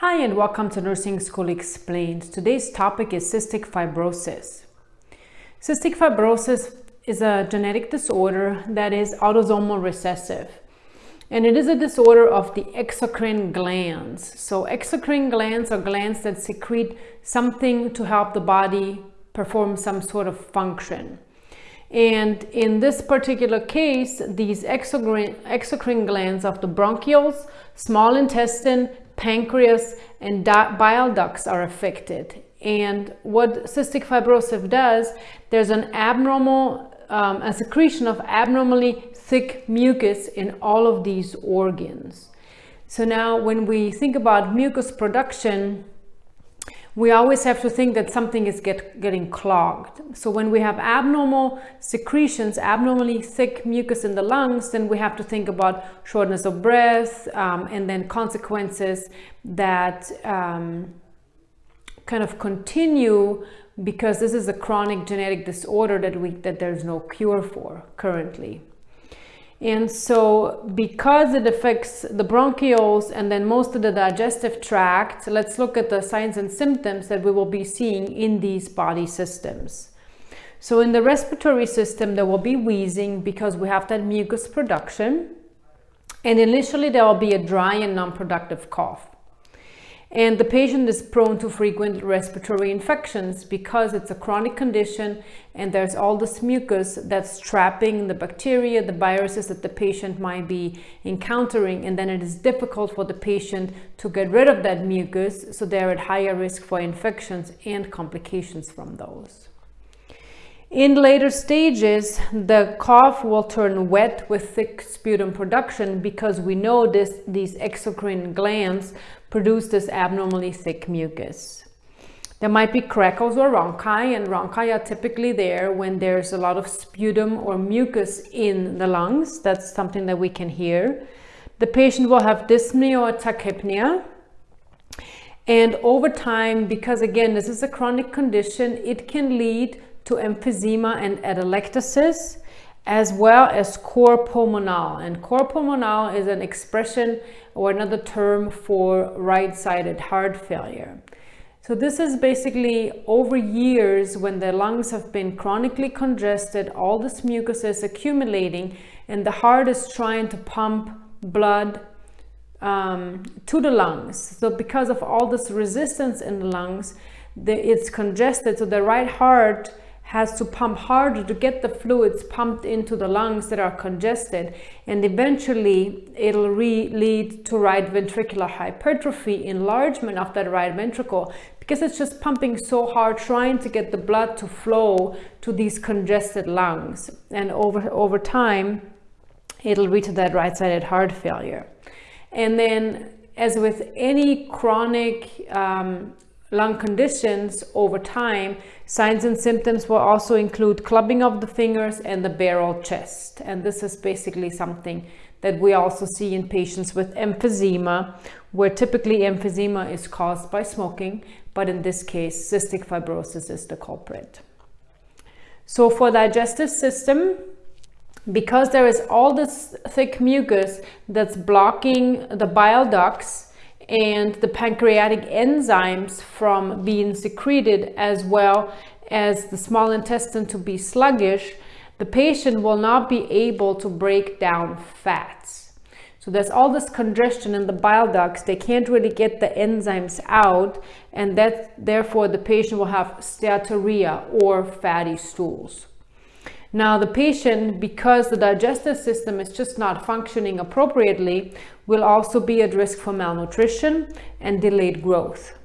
Hi and welcome to Nursing School Explained. Today's topic is cystic fibrosis. Cystic fibrosis is a genetic disorder that is autosomal recessive. And it is a disorder of the exocrine glands. So exocrine glands are glands that secrete something to help the body perform some sort of function. And in this particular case, these exocrine, exocrine glands of the bronchioles, small intestine, pancreas and bile ducts are affected. And what cystic fibrosis does, there's an abnormal, um, a secretion of abnormally thick mucus in all of these organs. So now when we think about mucus production, we always have to think that something is get, getting clogged. So when we have abnormal secretions, abnormally thick mucus in the lungs, then we have to think about shortness of breath um, and then consequences that um, kind of continue because this is a chronic genetic disorder that we that there's no cure for currently. And so because it affects the bronchioles and then most of the digestive tract, let's look at the signs and symptoms that we will be seeing in these body systems. So in the respiratory system, there will be wheezing because we have that mucus production. And initially there will be a dry and non-productive cough. And the patient is prone to frequent respiratory infections because it's a chronic condition and there's all this mucus that's trapping the bacteria, the viruses that the patient might be encountering. And then it is difficult for the patient to get rid of that mucus. So they're at higher risk for infections and complications from those. In later stages, the cough will turn wet with thick sputum production because we know this, these exocrine glands produce this abnormally thick mucus. There might be crackles or rhonchi, and rhonchi are typically there when there's a lot of sputum or mucus in the lungs. That's something that we can hear. The patient will have dyspnea or tachypnea. And over time, because again, this is a chronic condition, it can lead to emphysema and atelectasis, as well as cor pulmonale. And cor pulmonale is an expression or another term for right-sided heart failure. So this is basically over years when the lungs have been chronically congested, all this mucus is accumulating and the heart is trying to pump blood um, to the lungs. So because of all this resistance in the lungs, the, it's congested. So the right heart has to pump harder to get the fluids pumped into the lungs that are congested and eventually it'll lead to right ventricular hypertrophy enlargement of that right ventricle because it's just pumping so hard trying to get the blood to flow to these congested lungs. And over over time it'll lead to that right-sided heart failure. And then as with any chronic um, lung conditions over time, signs and symptoms will also include clubbing of the fingers and the barrel chest. And this is basically something that we also see in patients with emphysema, where typically emphysema is caused by smoking, but in this case, cystic fibrosis is the culprit. So for digestive system, because there is all this thick mucus that's blocking the bile ducts, and the pancreatic enzymes from being secreted as well as the small intestine to be sluggish, the patient will not be able to break down fats. So there's all this congestion in the bile ducts. They can't really get the enzymes out and that therefore the patient will have steatorrhea or fatty stools. Now the patient, because the digestive system is just not functioning appropriately, will also be at risk for malnutrition and delayed growth.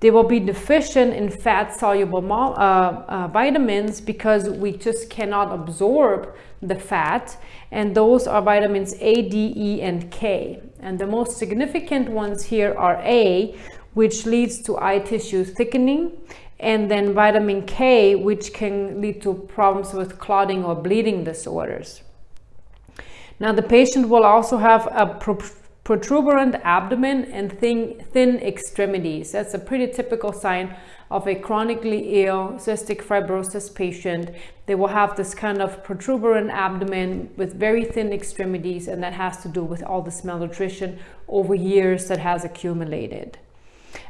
They will be deficient in fat-soluble uh, uh, vitamins because we just cannot absorb the fat and those are vitamins A, D, E, and K. And the most significant ones here are A, which leads to eye tissue thickening and then vitamin K, which can lead to problems with clotting or bleeding disorders. Now the patient will also have a protuberant abdomen and thin, thin extremities. That's a pretty typical sign of a chronically ill cystic fibrosis patient. They will have this kind of protuberant abdomen with very thin extremities and that has to do with all this malnutrition over years that has accumulated.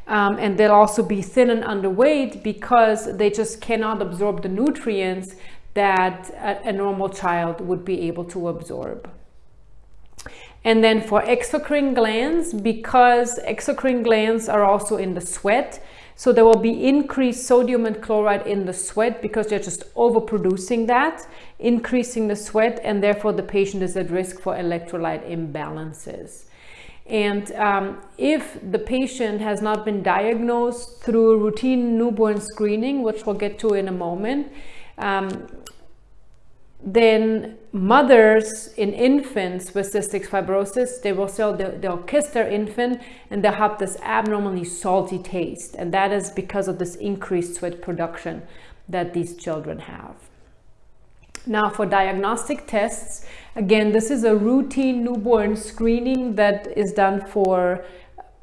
Um, and they'll also be thin and underweight because they just cannot absorb the nutrients that a, a normal child would be able to absorb. And then for exocrine glands, because exocrine glands are also in the sweat, so there will be increased sodium and chloride in the sweat because they're just overproducing that, increasing the sweat, and therefore the patient is at risk for electrolyte imbalances. And um, if the patient has not been diagnosed through routine newborn screening, which we'll get to in a moment, um, then mothers in infants with cystic fibrosis, they will still, they'll, they'll, kiss their infant and they'll have this abnormally salty taste. And that is because of this increased sweat production that these children have. Now for diagnostic tests, again, this is a routine newborn screening that is done for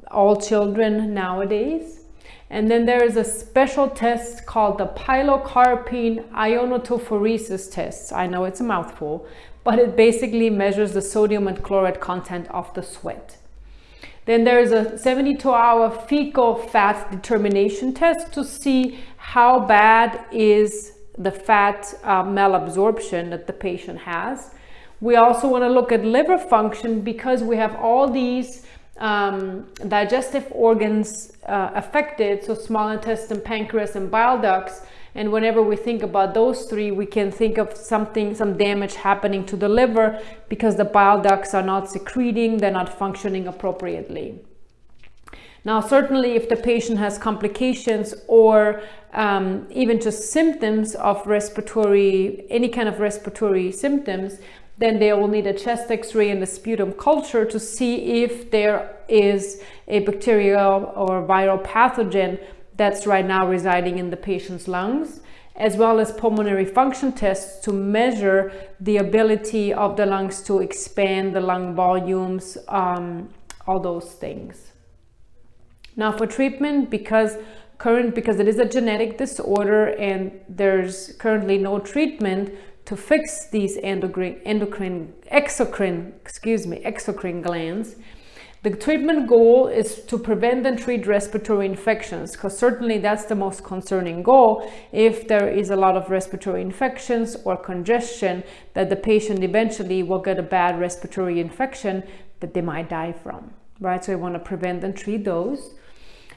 all children nowadays. And then there is a special test called the pilocarpine iontophoresis test. I know it's a mouthful, but it basically measures the sodium and chloride content of the sweat. Then there is a 72 hour fecal fat determination test to see how bad is the fat uh, malabsorption that the patient has. We also want to look at liver function because we have all these um, digestive organs uh, affected, so small intestine, pancreas, and bile ducts. And whenever we think about those three, we can think of something, some damage happening to the liver because the bile ducts are not secreting, they're not functioning appropriately. Now, certainly if the patient has complications or um, even just symptoms of respiratory, any kind of respiratory symptoms, then they will need a chest x-ray and a sputum culture to see if there is a bacterial or viral pathogen that's right now residing in the patient's lungs as well as pulmonary function tests to measure the ability of the lungs to expand the lung volumes, um, all those things. Now for treatment, because current because it is a genetic disorder and there's currently no treatment, to fix these endocrine, endocrine exocrine, excuse me, exocrine glands, the treatment goal is to prevent and treat respiratory infections because certainly that's the most concerning goal if there is a lot of respiratory infections or congestion that the patient eventually will get a bad respiratory infection that they might die from, right? So we want to prevent and treat those.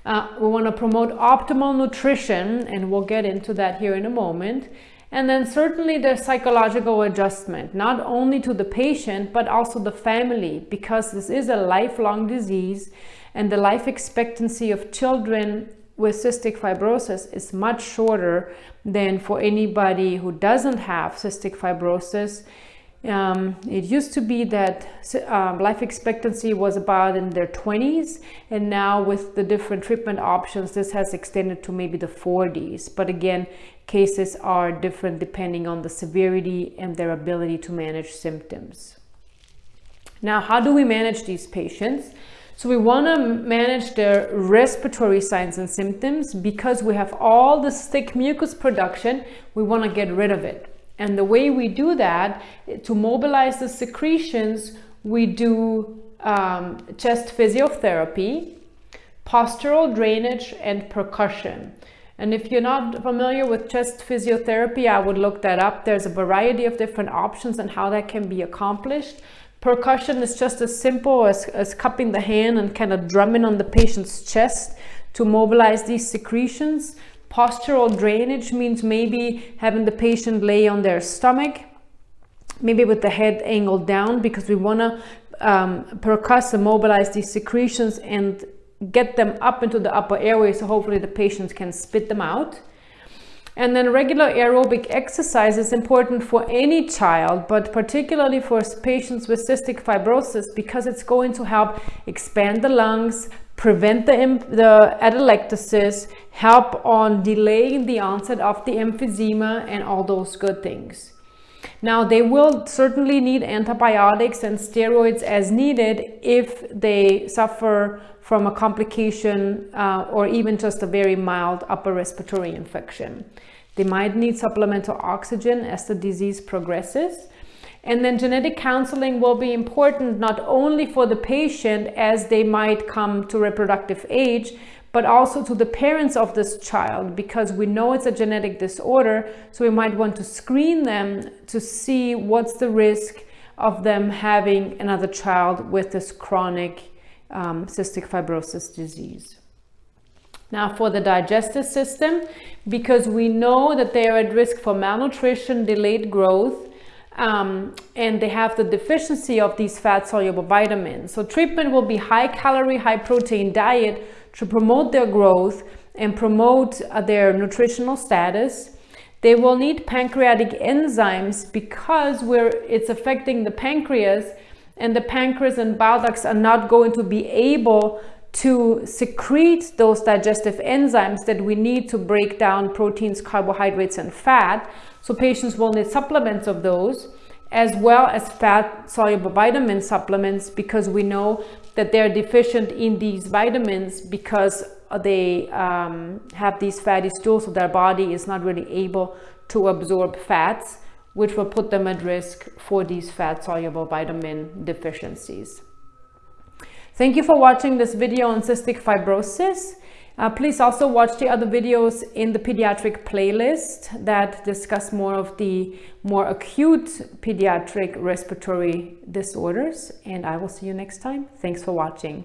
Uh, we want to promote optimal nutrition and we'll get into that here in a moment and then certainly the psychological adjustment, not only to the patient, but also the family, because this is a lifelong disease and the life expectancy of children with cystic fibrosis is much shorter than for anybody who doesn't have cystic fibrosis. Um, it used to be that um, life expectancy was about in their 20s and now with the different treatment options this has extended to maybe the 40s but again cases are different depending on the severity and their ability to manage symptoms. Now, how do we manage these patients? So we want to manage their respiratory signs and symptoms because we have all this thick mucus production, we want to get rid of it. And the way we do that, to mobilize the secretions, we do um, chest physiotherapy, postural drainage, and percussion. And if you're not familiar with chest physiotherapy, I would look that up. There's a variety of different options and how that can be accomplished. Percussion is just as simple as, as cupping the hand and kind of drumming on the patient's chest to mobilize these secretions. Postural drainage means maybe having the patient lay on their stomach, maybe with the head angled down because we want to um, percuss and mobilize these secretions and get them up into the upper airway so hopefully the patients can spit them out. And then regular aerobic exercise is important for any child, but particularly for patients with cystic fibrosis because it's going to help expand the lungs, prevent the, the atelectasis, help on delaying the onset of the emphysema and all those good things. Now, they will certainly need antibiotics and steroids as needed if they suffer from a complication uh, or even just a very mild upper respiratory infection. They might need supplemental oxygen as the disease progresses. And then genetic counseling will be important not only for the patient as they might come to reproductive age, but also to the parents of this child because we know it's a genetic disorder. So we might want to screen them to see what's the risk of them having another child with this chronic um, cystic fibrosis disease. Now for the digestive system, because we know that they are at risk for malnutrition, delayed growth, um, and they have the deficiency of these fat soluble vitamins. So treatment will be high calorie, high protein diet to promote their growth and promote uh, their nutritional status. They will need pancreatic enzymes because it's affecting the pancreas and the pancreas and bile ducts are not going to be able to secrete those digestive enzymes that we need to break down proteins, carbohydrates, and fat. So patients will need supplements of those as well as fat soluble vitamin supplements because we know that they're deficient in these vitamins because they um, have these fatty stools so their body is not really able to absorb fats which will put them at risk for these fat soluble vitamin deficiencies. Thank you for watching this video on cystic fibrosis. Uh, please also watch the other videos in the pediatric playlist that discuss more of the more acute pediatric respiratory disorders. And I will see you next time. Thanks for watching.